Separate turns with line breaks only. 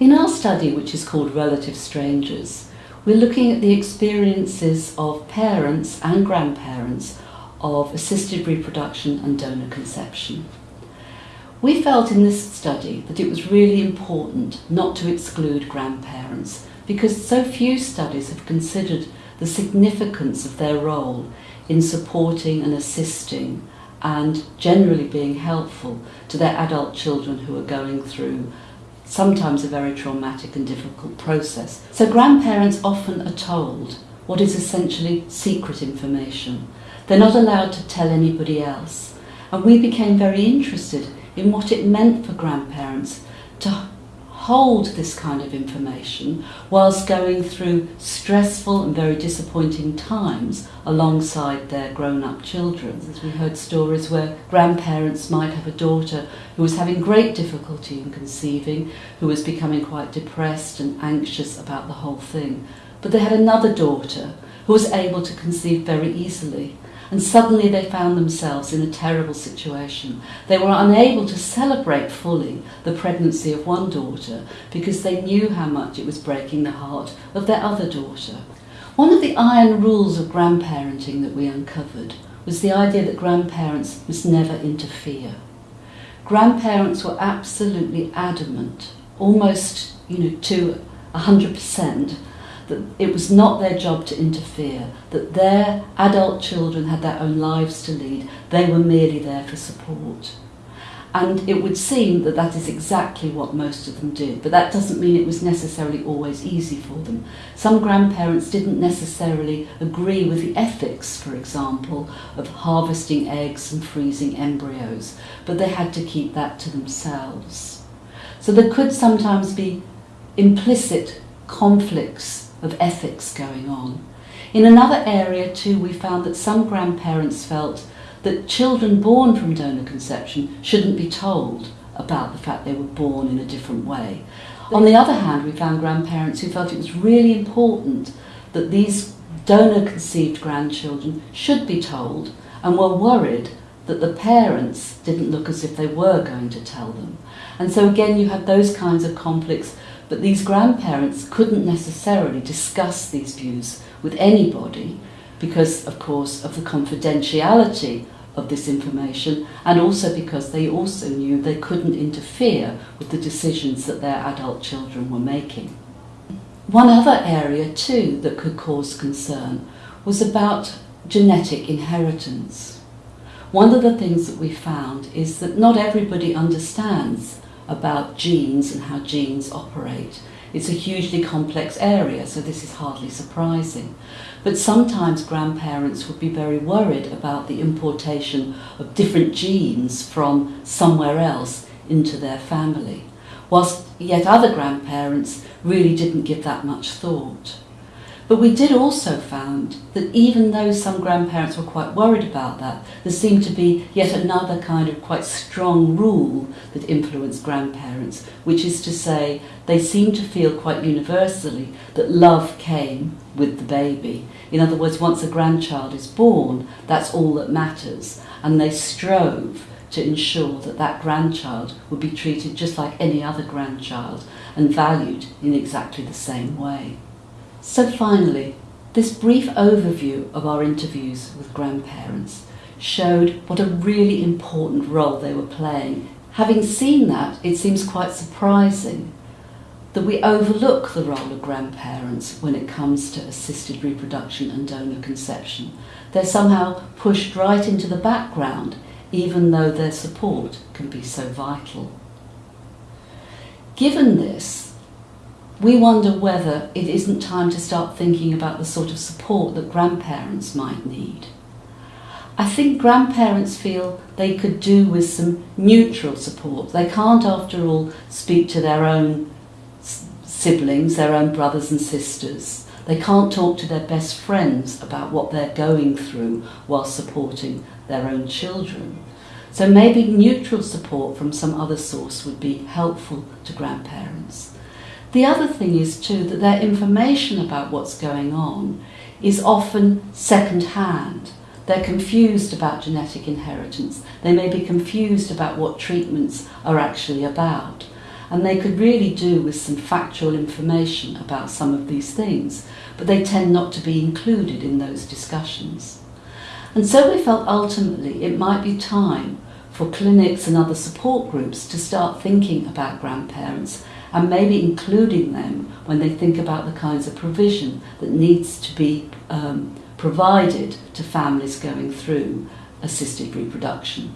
In our study, which is called Relative Strangers, we're looking at the experiences of parents and grandparents of assisted reproduction and donor conception. We felt in this study that it was really important not to exclude grandparents because so few studies have considered the significance of their role in supporting and assisting and generally being helpful to their adult children who are going through sometimes a very traumatic and difficult process. So grandparents often are told what is essentially secret information. They're not allowed to tell anybody else. And we became very interested in what it meant for grandparents to hold this kind of information whilst going through stressful and very disappointing times alongside their grown-up children. As we heard stories where grandparents might have a daughter who was having great difficulty in conceiving, who was becoming quite depressed and anxious about the whole thing. But they had another daughter who was able to conceive very easily and suddenly they found themselves in a terrible situation. They were unable to celebrate fully the pregnancy of one daughter because they knew how much it was breaking the heart of their other daughter. One of the iron rules of grandparenting that we uncovered was the idea that grandparents must never interfere. Grandparents were absolutely adamant, almost you know, to 100%, that it was not their job to interfere, that their adult children had their own lives to lead, they were merely there for support. And it would seem that that is exactly what most of them did, but that doesn't mean it was necessarily always easy for them. Some grandparents didn't necessarily agree with the ethics, for example, of harvesting eggs and freezing embryos, but they had to keep that to themselves. So there could sometimes be implicit conflicts of ethics going on. In another area too, we found that some grandparents felt that children born from donor conception shouldn't be told about the fact they were born in a different way. On the other hand, we found grandparents who felt it was really important that these donor conceived grandchildren should be told and were worried that the parents didn't look as if they were going to tell them. And so again, you have those kinds of conflicts but these grandparents couldn't necessarily discuss these views with anybody because, of course, of the confidentiality of this information and also because they also knew they couldn't interfere with the decisions that their adult children were making. One other area too that could cause concern was about genetic inheritance. One of the things that we found is that not everybody understands about genes and how genes operate. It's a hugely complex area, so this is hardly surprising. But sometimes grandparents would be very worried about the importation of different genes from somewhere else into their family, whilst yet other grandparents really didn't give that much thought. But we did also find that even though some grandparents were quite worried about that, there seemed to be yet another kind of quite strong rule that influenced grandparents, which is to say they seemed to feel quite universally that love came with the baby. In other words, once a grandchild is born, that's all that matters. And they strove to ensure that that grandchild would be treated just like any other grandchild and valued in exactly the same way. So finally, this brief overview of our interviews with grandparents showed what a really important role they were playing. Having seen that, it seems quite surprising that we overlook the role of grandparents when it comes to assisted reproduction and donor conception. They're somehow pushed right into the background, even though their support can be so vital. Given this, we wonder whether it isn't time to start thinking about the sort of support that grandparents might need. I think grandparents feel they could do with some neutral support. They can't, after all, speak to their own siblings, their own brothers and sisters. They can't talk to their best friends about what they're going through while supporting their own children. So maybe neutral support from some other source would be helpful to grandparents. The other thing is too that their information about what's going on is often second-hand. They're confused about genetic inheritance. They may be confused about what treatments are actually about. and they could really do with some factual information about some of these things, but they tend not to be included in those discussions. And so we felt ultimately it might be time for clinics and other support groups to start thinking about grandparents and maybe including them when they think about the kinds of provision that needs to be um, provided to families going through assisted reproduction.